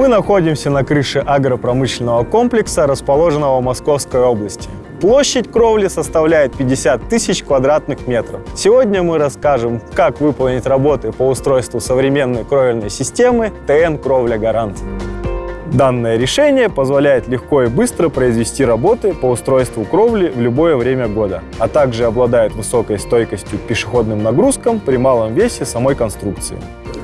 Мы находимся на крыше агропромышленного комплекса, расположенного в Московской области. Площадь кровли составляет 50 тысяч квадратных метров. Сегодня мы расскажем, как выполнить работы по устройству современной кровельной системы ТН «Кровля Гарант». Данное решение позволяет легко и быстро произвести работы по устройству кровли в любое время года, а также обладает высокой стойкостью к пешеходным нагрузкам при малом весе самой конструкции.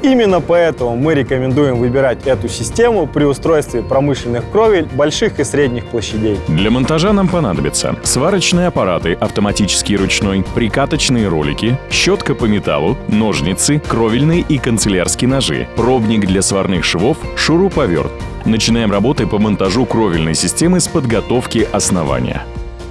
Именно поэтому мы рекомендуем выбирать эту систему при устройстве промышленных кровель больших и средних площадей. Для монтажа нам понадобятся сварочные аппараты, автоматический ручной, прикаточные ролики, щетка по металлу, ножницы, кровельные и канцелярские ножи, пробник для сварных швов, шуруповерт, Начинаем работы по монтажу кровельной системы с подготовки основания.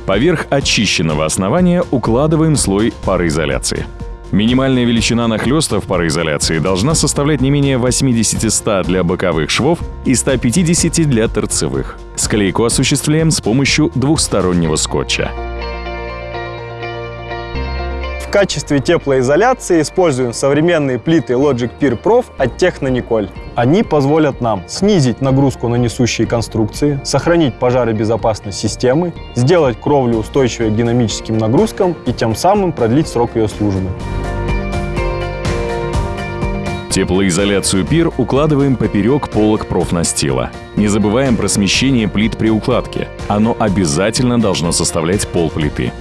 Поверх очищенного основания укладываем слой пароизоляции. Минимальная величина нахлестов пароизоляции должна составлять не менее 80-100 для боковых швов и 150 для торцевых. Склейку осуществляем с помощью двухстороннего скотча качестве теплоизоляции используем современные плиты Logic Peer Prof от Технониколь. Они позволят нам снизить нагрузку на несущие конструкции, сохранить пожаробезопасность системы, сделать кровлю устойчивой к динамическим нагрузкам и тем самым продлить срок ее службы. Теплоизоляцию пир укладываем поперек полок профнастила. Не забываем про смещение плит при укладке. Оно обязательно должно составлять пол плиты.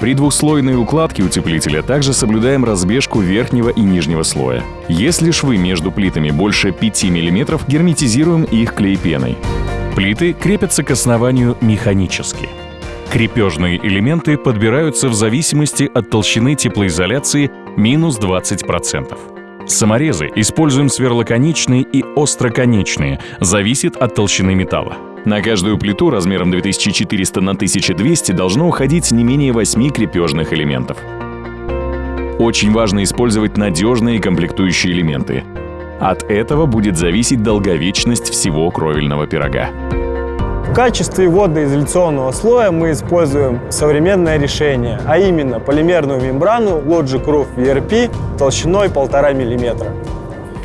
При двухслойной укладке утеплителя также соблюдаем разбежку верхнего и нижнего слоя. Если швы между плитами больше 5 мм, герметизируем их клей-пеной. Плиты крепятся к основанию механически. Крепежные элементы подбираются в зависимости от толщины теплоизоляции минус 20%. Саморезы используем сверлоконечные и остроконечные, зависит от толщины металла. На каждую плиту размером 2400 на 1200 должно уходить не менее 8 крепежных элементов. Очень важно использовать надежные комплектующие элементы. От этого будет зависеть долговечность всего кровельного пирога. В качестве водоизоляционного слоя мы используем современное решение, а именно полимерную мембрану Logic Roof VRP толщиной 1,5 мм.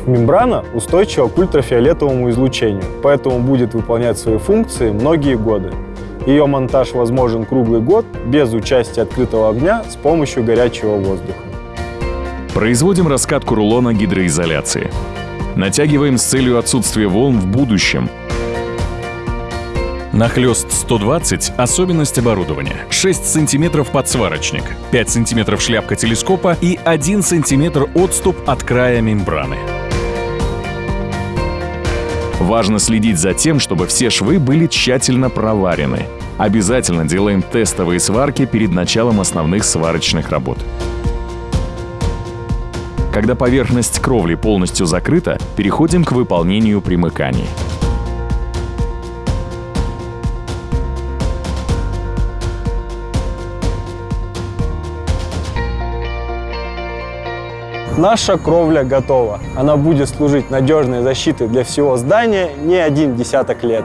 Мембрана устойчива к ультрафиолетовому излучению, поэтому будет выполнять свои функции многие годы. Ее монтаж возможен круглый год без участия открытого огня с помощью горячего воздуха. Производим раскатку рулона гидроизоляции. Натягиваем с целью отсутствия волн в будущем. Нахлест 120 – особенность оборудования. 6 см подсварочник, 5 см шляпка телескопа и 1 см отступ от края мембраны. Важно следить за тем, чтобы все швы были тщательно проварены. Обязательно делаем тестовые сварки перед началом основных сварочных работ. Когда поверхность кровли полностью закрыта, переходим к выполнению примыканий. Наша кровля готова. Она будет служить надежной защитой для всего здания не один десяток лет.